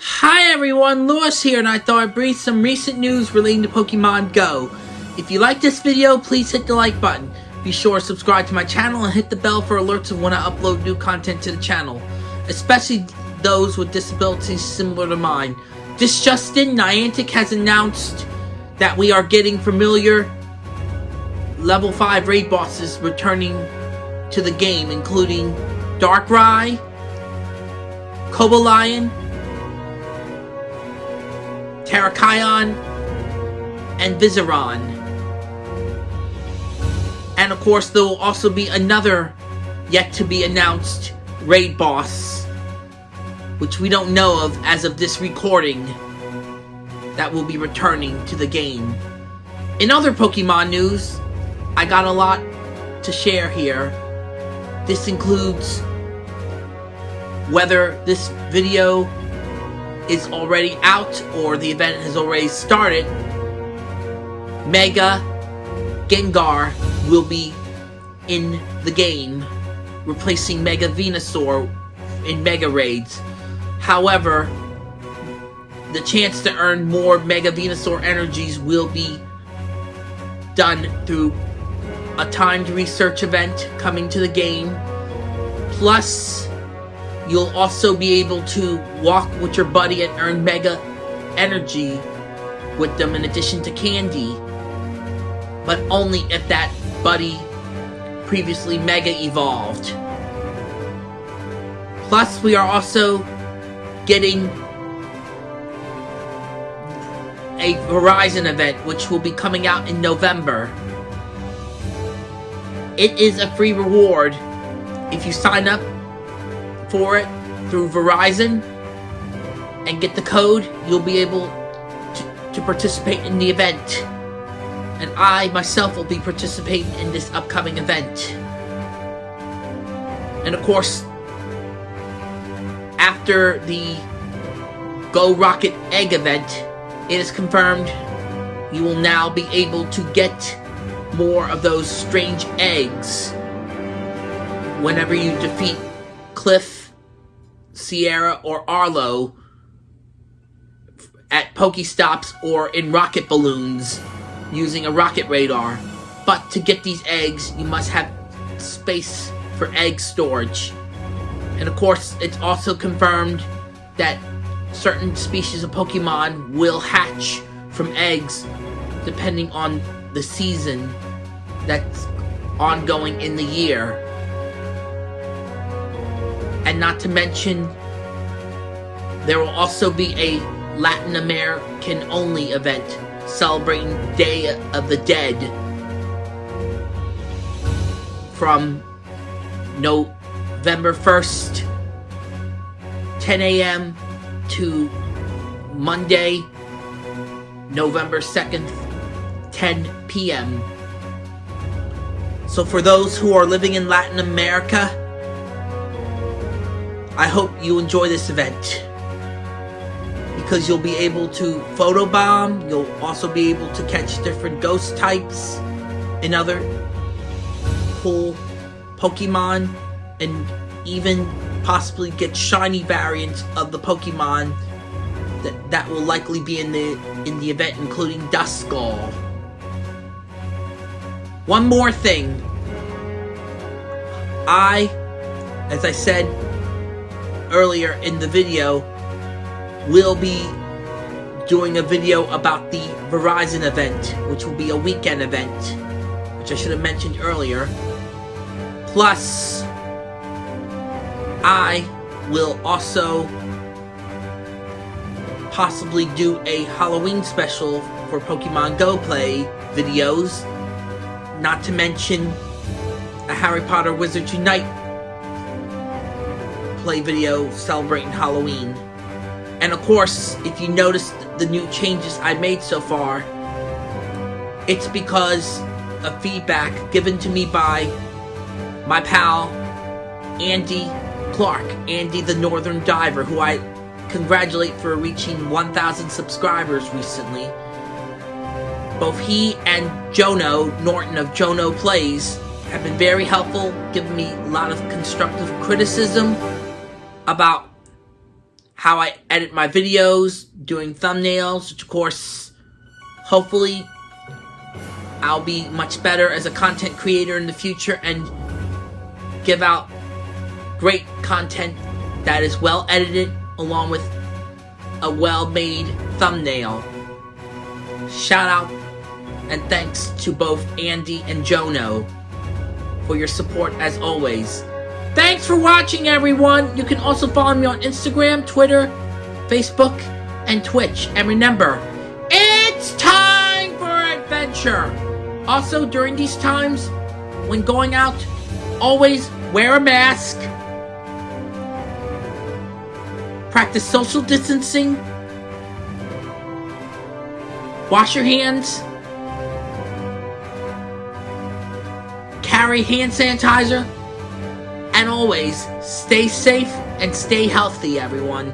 Hi everyone, Lewis here, and I thought I'd bring some recent news relating to Pokemon Go. If you like this video, please hit the like button. Be sure to subscribe to my channel and hit the bell for alerts of when I upload new content to the channel, especially those with disabilities similar to mine. This Justin, Niantic has announced that we are getting familiar level 5 raid bosses returning to the game, including Darkrai, Cobalion, Terrakion, and Virizion. And of course, there will also be another yet to be announced raid boss, which we don't know of as of this recording, that will be returning to the game. In other Pokemon news, I got a lot to share here. This includes whether this video is already out or the event has already started, Mega Gengar will be in the game, replacing Mega Venusaur in Mega Raids. However, the chance to earn more Mega Venusaur energies will be done through a timed research event coming to the game. Plus, You'll also be able to walk with your buddy and earn Mega Energy with them in addition to Candy. But only if that buddy previously Mega Evolved. Plus, we are also getting a Verizon event, which will be coming out in November. It is a free reward if you sign up for it through Verizon and get the code, you'll be able to, to participate in the event. And I myself will be participating in this upcoming event. And of course, after the Go Rocket Egg event, it is confirmed you will now be able to get more of those strange eggs whenever you defeat Cliff Sierra, or Arlo at Pokestops or in rocket balloons using a rocket radar. But to get these eggs, you must have space for egg storage. And of course, it's also confirmed that certain species of Pokemon will hatch from eggs depending on the season that's ongoing in the year. And not to mention, there will also be a Latin American only event celebrating Day of the Dead from November 1st, 10 a.m. to Monday, November 2nd, 10 p.m. So for those who are living in Latin America, I hope you enjoy this event because you'll be able to photobomb, you'll also be able to catch different ghost types and other cool Pokemon and even possibly get shiny variants of the Pokemon that, that will likely be in the in the event including Duskull. One more thing. I, as I said earlier in the video, we'll be doing a video about the Verizon event, which will be a weekend event, which I should have mentioned earlier. Plus, I will also possibly do a Halloween special for Pokemon Go Play videos, not to mention a Harry Potter Wizards Unite play video celebrating Halloween. And of course, if you notice the new changes I made so far, it's because of feedback given to me by my pal, Andy Clark, Andy the Northern Diver, who I congratulate for reaching 1,000 subscribers recently. Both he and Jono Norton of Jono Plays have been very helpful, giving me a lot of constructive criticism about how I edit my videos, doing thumbnails, which of course, hopefully, I'll be much better as a content creator in the future and give out great content that is well edited along with a well made thumbnail. Shout out and thanks to both Andy and Jono for your support as always. Thanks for watching, everyone. You can also follow me on Instagram, Twitter, Facebook, and Twitch. And remember, it's time for adventure. Also, during these times, when going out, always wear a mask. Practice social distancing. Wash your hands. Carry hand sanitizer. And always, stay safe and stay healthy, everyone.